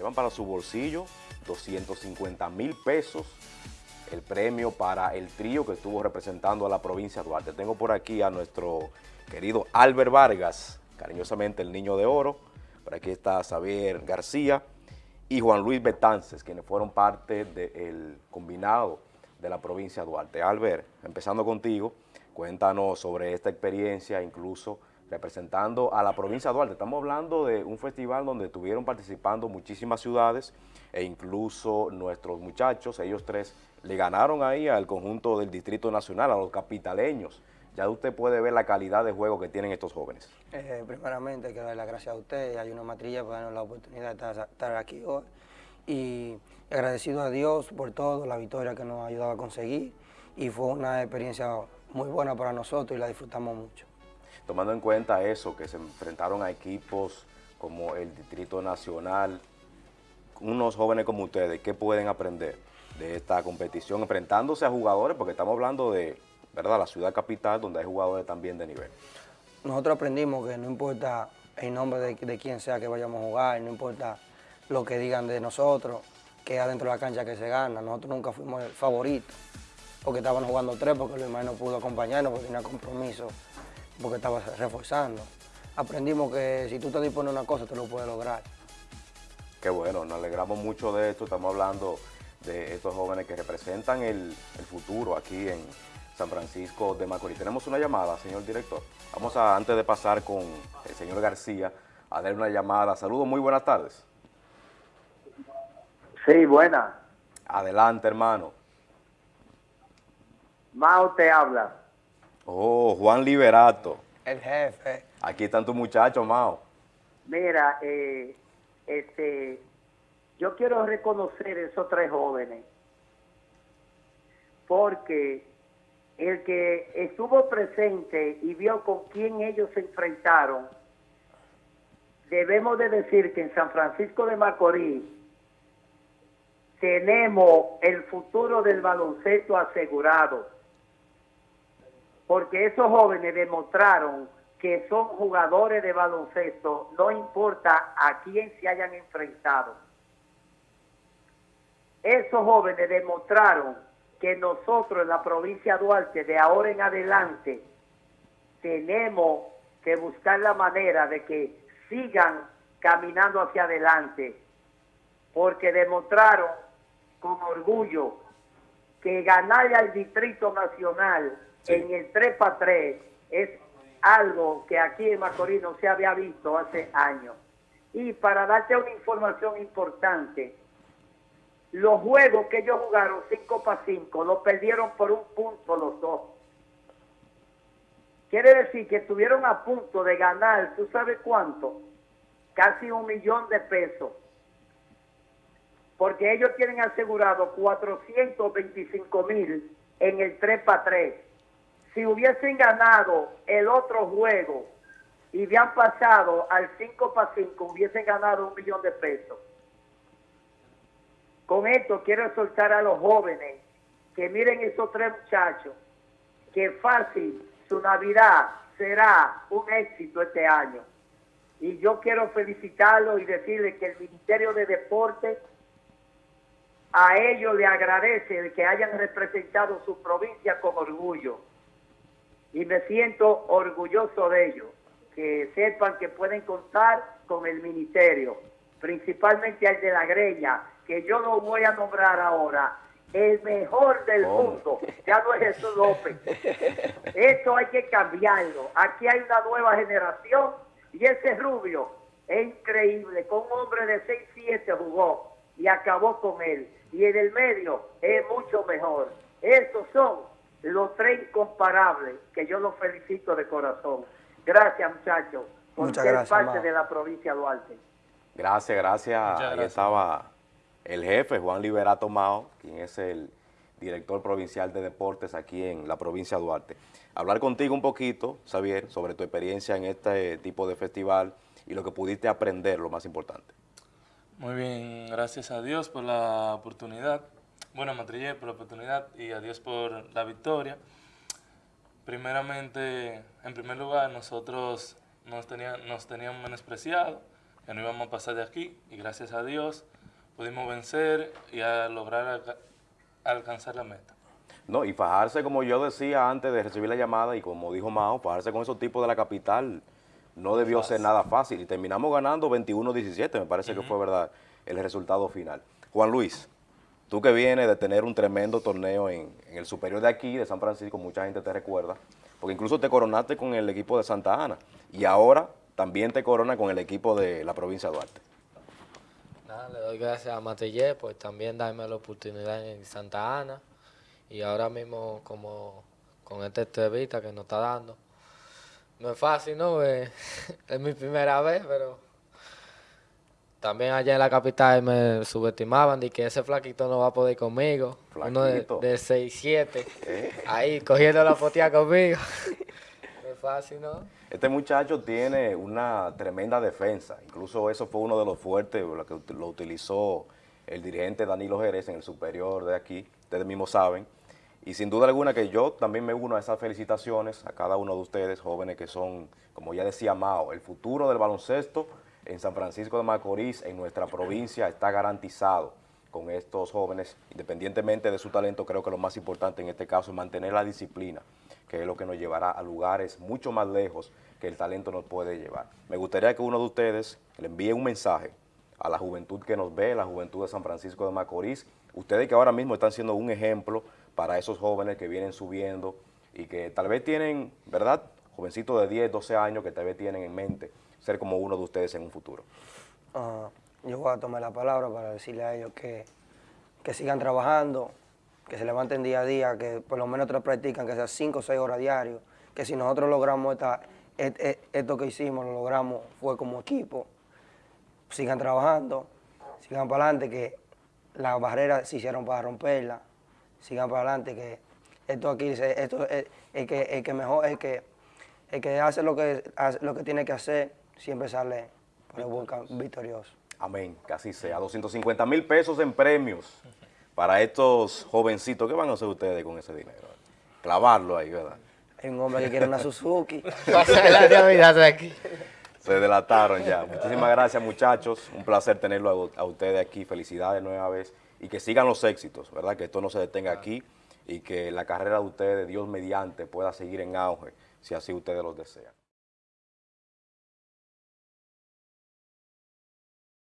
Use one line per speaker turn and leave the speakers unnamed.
llevan para su bolsillo 250 mil pesos el premio para el trío que estuvo representando a la provincia de Duarte. Tengo por aquí a nuestro querido Albert Vargas, cariñosamente el Niño de Oro. Por aquí está Xavier García y Juan Luis Betances, quienes fueron parte del combinado de la provincia de Duarte. Albert, empezando contigo, cuéntanos sobre esta experiencia, incluso representando a la provincia de Duarte. Estamos hablando de un festival donde estuvieron participando muchísimas ciudades e incluso nuestros muchachos, ellos tres, le ganaron ahí al conjunto del Distrito Nacional, a los capitaleños. Ya usted puede ver la calidad de juego que tienen estos jóvenes.
Eh, primeramente, quiero dar las gracias a usted, hay una matrilla por darnos la oportunidad de estar, aquí hoy. Y agradecido a Dios por todo, la victoria que nos ha ayudado a conseguir. Y fue una experiencia muy buena para nosotros y la disfrutamos mucho.
Tomando en cuenta eso, que se enfrentaron a equipos como el Distrito Nacional, unos jóvenes como ustedes, ¿qué pueden aprender de esta competición enfrentándose a jugadores? Porque estamos hablando de ¿verdad? la ciudad capital donde hay jugadores también de nivel.
Nosotros aprendimos que no importa el nombre de, de quien sea que vayamos a jugar, no importa lo que digan de nosotros, que adentro de la cancha que se gana. Nosotros nunca fuimos el favorito, porque estaban jugando tres, porque Luis Manuel no pudo acompañarnos, porque tenía compromiso, porque estaba reforzando. Aprendimos que si tú te dispones una cosa, te lo puedes lograr.
Qué bueno, nos alegramos mucho de esto. Estamos hablando de estos jóvenes que representan el, futuro aquí en San Francisco de Macorís. Tenemos una llamada, señor director. Vamos a, antes de pasar con el señor García, a darle una llamada. Saludos, muy buenas tardes.
Sí, buena.
Adelante, hermano.
Mao te habla.
Oh, Juan Liberato.
El jefe.
Aquí están tus muchachos, Mao.
Mira, eh, este, yo quiero reconocer a esos tres jóvenes, porque el que estuvo presente y vio con quién ellos se enfrentaron, debemos de decir que en San Francisco de Macorís tenemos el futuro del baloncesto asegurado, porque esos jóvenes demostraron que son jugadores de baloncesto, no importa a quién se hayan enfrentado. Esos jóvenes demostraron que nosotros en la provincia de Duarte, de ahora en adelante, tenemos que buscar la manera de que sigan caminando hacia adelante, porque demostraron con orgullo que ganar al Distrito Nacional en el 3 para 3 es algo que aquí en Macorís no se había visto hace años. Y para darte una información importante, los juegos que ellos jugaron 5 para 5 los perdieron por un punto los dos. Quiere decir que estuvieron a punto de ganar, ¿tú sabes cuánto? Casi un millón de pesos. Porque ellos tienen asegurado 425 mil en el 3 para 3 si hubiesen ganado el otro juego y habían pasado al 5 para 5, hubiesen ganado un millón de pesos. Con esto quiero soltar a los jóvenes que miren esos tres muchachos, que fácil su Navidad será un éxito este año. Y yo quiero felicitarlos y decirles que el Ministerio de Deportes a ellos le agradece que hayan representado su provincia con orgullo y me siento orgulloso de ellos, que sepan que pueden contar con el ministerio, principalmente al de la greña, que yo lo voy a nombrar ahora, el mejor del mundo, ya no es Jesús López. Esto hay que cambiarlo. Aquí hay una nueva generación y ese rubio es increíble, con un hombre de 6'7 jugó y acabó con él. Y en el medio es mucho mejor. Estos son los tres incomparables, que yo los felicito de corazón. Gracias, muchachos, por ser parte de la provincia de Duarte.
Gracias, gracias. Ahí estaba el jefe, Juan Liberato Mao, quien es el director provincial de deportes aquí en la provincia de Duarte. Hablar contigo un poquito, Xavier, sobre tu experiencia en este tipo de festival y lo que pudiste aprender, lo más importante.
Muy bien, gracias a Dios por la oportunidad bueno, Matrillé, por la oportunidad y a Dios por la victoria. Primeramente, en primer lugar, nosotros nos, tenían, nos teníamos menospreciado que no íbamos a pasar de aquí y gracias a Dios pudimos vencer y a lograr alca- alcanzar la meta.
No, y fajarse, como yo decía antes de recibir la llamada, y como dijo Mao, fajarse con esos tipos de la capital no debió ser nada fácil. Y terminamos ganando 21-17, me parece que fue verdad el resultado final. Juan Luis, tú que vienes de tener un tremendo torneo en, el superior de aquí, de San Francisco, mucha gente te recuerda, porque incluso te coronaste con el equipo de Santa Ana, y ahora también te corona con el equipo de la provincia de Duarte.
Nada, le doy gracias a Matillé por también darme la oportunidad en Santa Ana y ahora mismo como con esta entrevista que nos está dando. No es fácil, ¿no? Eh, es mi primera vez, pero también allá en la capital me subestimaban de que ese flaquito no va a poder conmigo. Uno de,
Flaquito.
de 6'7", ahí cogiendo la fotea conmigo. no es fácil, ¿no?
Este muchacho tiene una tremenda defensa, incluso eso fue uno de los fuertes, lo que lo utilizó el dirigente Danilo Jerez en el superior de aquí, ustedes mismos saben, y sin duda alguna que yo también me uno a esas felicitaciones a cada uno de ustedes, jóvenes que son, como ya decía Mao, el futuro del baloncesto en San Francisco de Macorís, en nuestra provincia, está garantizado con estos jóvenes, independientemente de su talento, creo que lo más importante en este caso es mantener la disciplina, que es lo que nos llevará a lugares mucho más lejos que el talento nos puede llevar. Me gustaría que uno de ustedes le envíe un mensaje a la juventud que nos ve, la juventud de San Francisco de Macorís, ustedes que ahora mismo están siendo un ejemplo para esos jóvenes que vienen subiendo y que tal vez tienen, ¿verdad? Jovencitos de 10, 12 años que tal vez tienen en mente ser como uno de ustedes en un futuro.
Ah, yo voy a tomar la palabra para decirle a ellos que, que sigan trabajando, que se levanten día a día, que por lo menos te practican, que sea 5 o 6 horas diarios, que si nosotros logramos esta, esto que hicimos, lo logramos, fue como equipo, sigan trabajando, sigan para adelante, que las barreras se hicieron para romperlas, sigan para adelante, que esto aquí, esto es el que, el que mejor, el que, el que hace lo que, lo que tiene que hacer, siempre sale por el cam- victorioso.
Amén, que así sea. 250 mil pesos en premios para estos jovencitos. ¿Qué van a hacer ustedes con ese dinero? Clavarlo ahí, ¿verdad?
Hay un hombre que quiere una Suzuki.
Se delataron ya. Muchísimas gracias, muchachos. Un placer tenerlo a, a ustedes aquí. Felicidades nueva vez. Y que sigan los éxitos, ¿verdad? Que esto no se detenga aquí y que la carrera de ustedes, Dios mediante, pueda seguir en auge, si así ustedes lo desean.